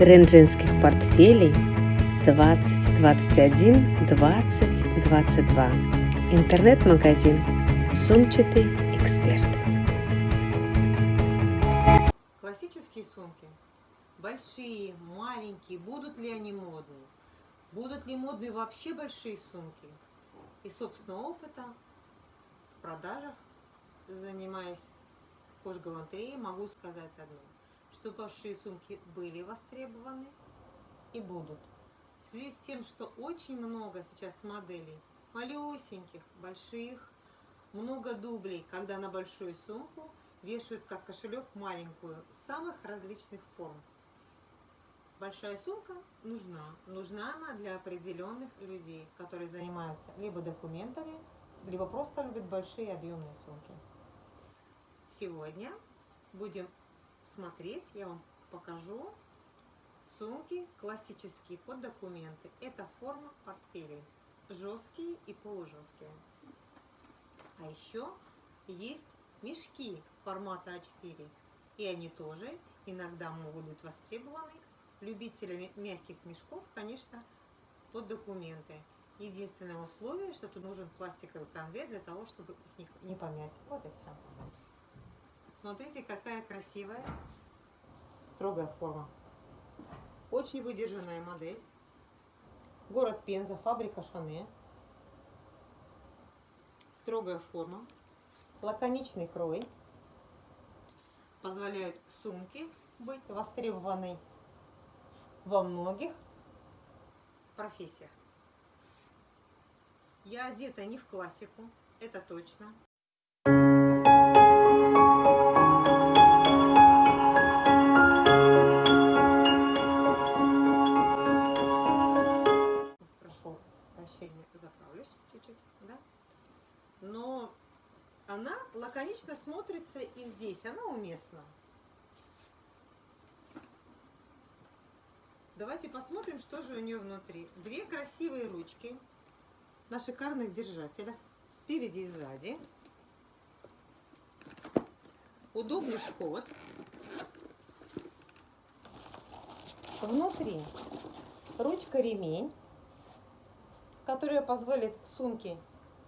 Тренд женских портфелей 2021 2022. Интернет-магазин Сумчатый эксперт. Классические сумки. Большие, маленькие. Будут ли они модные? Будут ли модные вообще большие сумки? И собственного опыта в продажах, занимаясь кожгалантереей, могу сказать одно что большие сумки были востребованы и будут. В связи с тем, что очень много сейчас моделей малюсеньких, больших, много дублей, когда на большую сумку вешают как кошелек маленькую, самых различных форм. Большая сумка нужна. Нужна она для определенных людей, которые занимаются либо документами, либо просто любят большие объемные сумки. Сегодня будем смотреть, я вам покажу сумки классические под документы. Это форма портфелей, жесткие и полужесткие. А еще есть мешки формата А4, и они тоже иногда могут быть востребованы любителями мягких мешков, конечно, под документы. Единственное условие, что тут нужен пластиковый конверт для того, чтобы их не помять. Вот и все. Смотрите, какая красивая, строгая форма. Очень выдержанная модель. Город Пенза, фабрика Шане. Строгая форма. Лаконичный крой. Позволяют сумки быть востребованной во многих профессиях. Я одета не в классику, это точно. Давайте посмотрим, что же у нее внутри. Две красивые ручки на шикарных держателях, спереди и сзади. Удобный вход. Внутри ручка-ремень, которая позволит сумке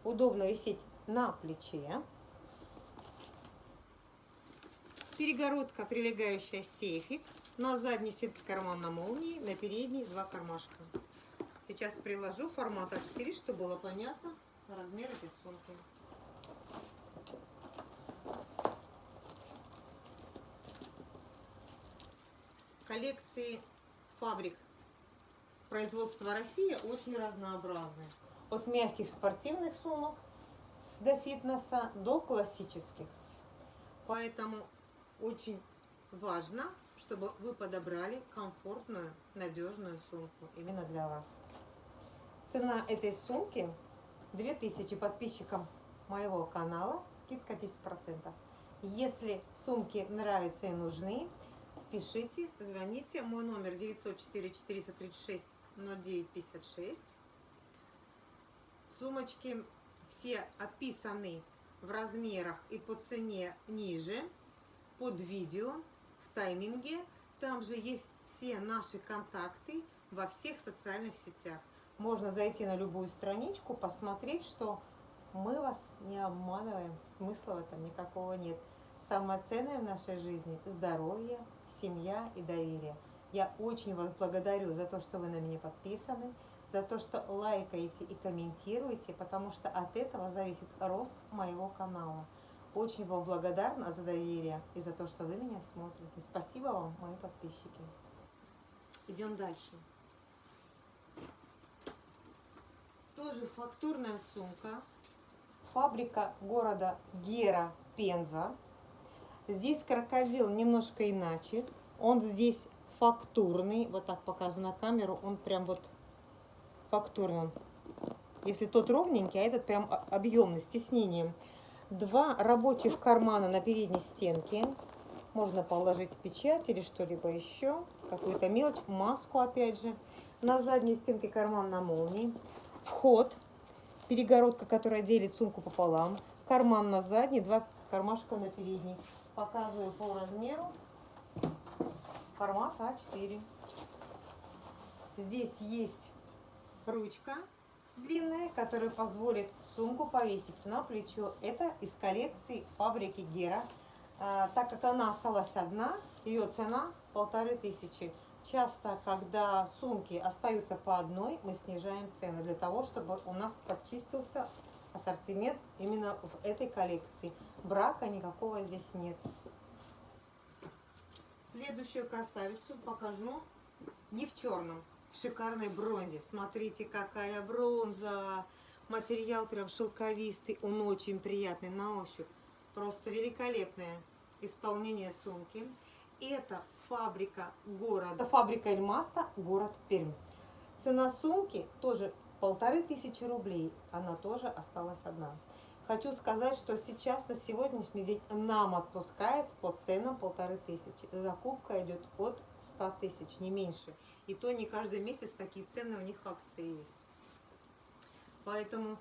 удобно висеть на плече. Перегородка, прилегающая сейфик. На задней стенке карман на молнии, на передней два кармашка. Сейчас приложу формат А4, чтобы было понятно размер этой сумки. Коллекции фабрик производства России очень разнообразны. От мягких спортивных сумок до фитнеса, до классических. Поэтому очень важно, чтобы вы подобрали комфортную, надежную сумку именно для вас. Цена этой сумки 2000 подписчикам моего канала, скидка 10%. Если сумки нравятся и нужны, пишите, звоните. Мой номер 904 436 0956. Сумочки все описаны в размерах и по цене ниже, под видео, в тайминге. Там же есть все наши контакты во всех социальных сетях. Можно зайти на любую страничку, посмотреть, что мы вас не обманываем, смысла в этом никакого нет. Самое ценное в нашей жизни – здоровье, семья и доверие. Я очень вас благодарю за то, что вы на меня подписаны, за то, что лайкаете и комментируете, потому что от этого зависит рост моего канала. Очень вам благодарна за доверие и за то, что вы меня смотрите. Спасибо вам, мои подписчики. Идем дальше. Тоже фактурная сумка. Фабрика города Гера, Пенза. Здесь крокодил немножко иначе. Он здесь фактурный. Вот так показываю на камеру. Он прям вот фактурным. Если тот ровненький, а этот прям объемный, с тиснением. Два рабочих кармана на передней стенке. Можно положить печать или что-либо еще. Какую-то мелочь, маску опять же. На задней стенке карман на молнии. Вход. Перегородка, которая делит сумку пополам. Карман на задней, два кармашка на передней. Показываю по размеру. формат А4. Здесь есть ручка длинная, которая позволит сумку повесить на плечо. Это из коллекции фабрики Гера. А, так как она осталась одна, ее цена полторы тысячи. Часто, когда сумки остаются по одной, мы снижаем цены для того, чтобы у нас прочистился ассортимент именно в этой коллекции. Брака никакого здесь нет. Следующую красавицу покажу не в черном, шикарной бронзе. Смотрите, какая бронза! Материал прям шелковистый, он очень приятный на ощупь. Просто великолепное исполнение сумки. Это фабрика города, фабрика Эльмаста, город Пермь. Цена сумки тоже полторы тысячи рублей. Она тоже осталась одна. Хочу сказать, что сейчас на сегодняшний день нам отпускает по ценам полторы тысячи. Закупка идет от 100 тысяч, не меньше. И то не каждый месяц такие цены у них акции есть. Поэтому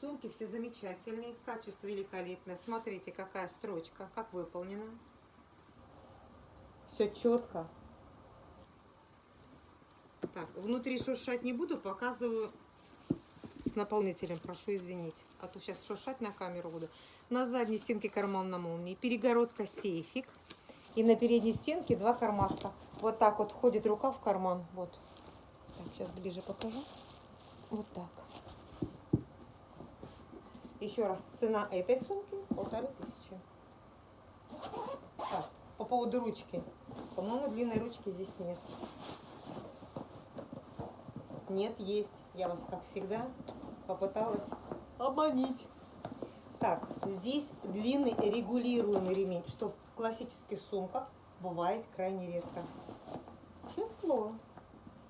сумки все замечательные, качество великолепное. Смотрите, какая строчка, как выполнена. Все четко. Так, внутри шуршать не буду, показываю с наполнителем, прошу извинить. А то сейчас шуршать на камеру буду. На задней стенке карман на молнии, перегородка сейфик. И на передней стенке два кармашка. Вот так вот входит рука в карман. Вот. Так, сейчас ближе покажу. Вот так. Еще раз, цена этой сумки полторы тысячи. Так, по поводу ручки. По-моему, длинной ручки здесь нет. Нет, есть. Я вас, как всегда, попыталась обманить. Так, здесь длинный регулируемый ремень, что в классических сумках бывает крайне редко. Число.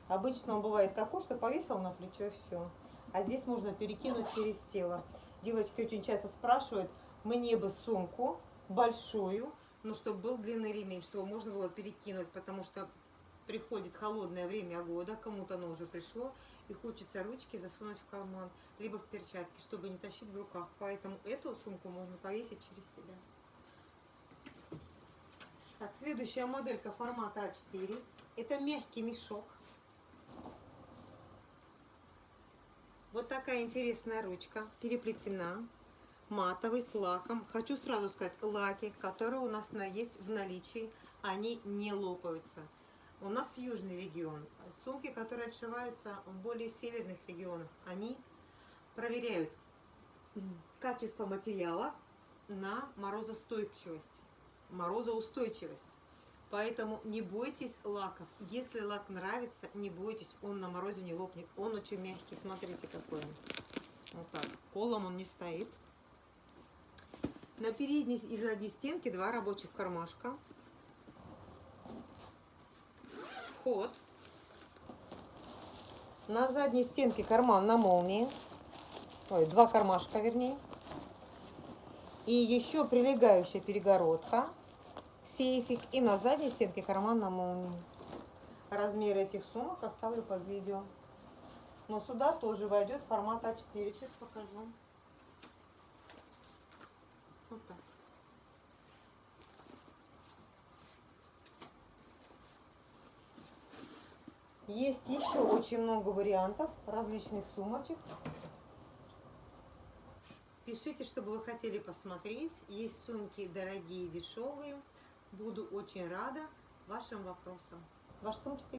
Обычно он бывает такой, что повесил на плечо все. А здесь можно перекинуть через тело. Девочки очень часто спрашивают, мне бы сумку большую, но чтобы был длинный ремень, чтобы можно было перекинуть, потому что приходит холодное время года, кому-то оно уже пришло, и хочется ручки засунуть в карман, либо в перчатки, чтобы не тащить в руках. Поэтому эту сумку можно повесить через себя. Так, следующая моделька формата А4. Это мягкий мешок. Вот такая интересная ручка, переплетена, матовый, с лаком. Хочу сразу сказать, лаки, которые у нас есть в наличии, они не лопаются. У нас южный регион. Сумки, которые отшиваются в более северных регионах, они проверяют качество материала на морозостойчивость, морозоустойчивость. Поэтому не бойтесь лаков. Если лак нравится, не бойтесь, он на морозе не лопнет. Он очень мягкий, смотрите какой он. Вот так. Колом он не стоит. На передней и задней стенке два рабочих кармашка вход. На задней стенке карман на молнии. Ой, два кармашка, вернее. И еще прилегающая перегородка, сейфик. И на задней стенке карман на молнии. Размеры этих сумок оставлю под видео. Но сюда тоже войдет формат А4. Сейчас покажу. Вот так. Есть еще очень много вариантов различных сумочек. Пишите, что бы вы хотели посмотреть. Есть сумки дорогие, дешевые. Буду очень рада вашим вопросам. Ваш сумчатый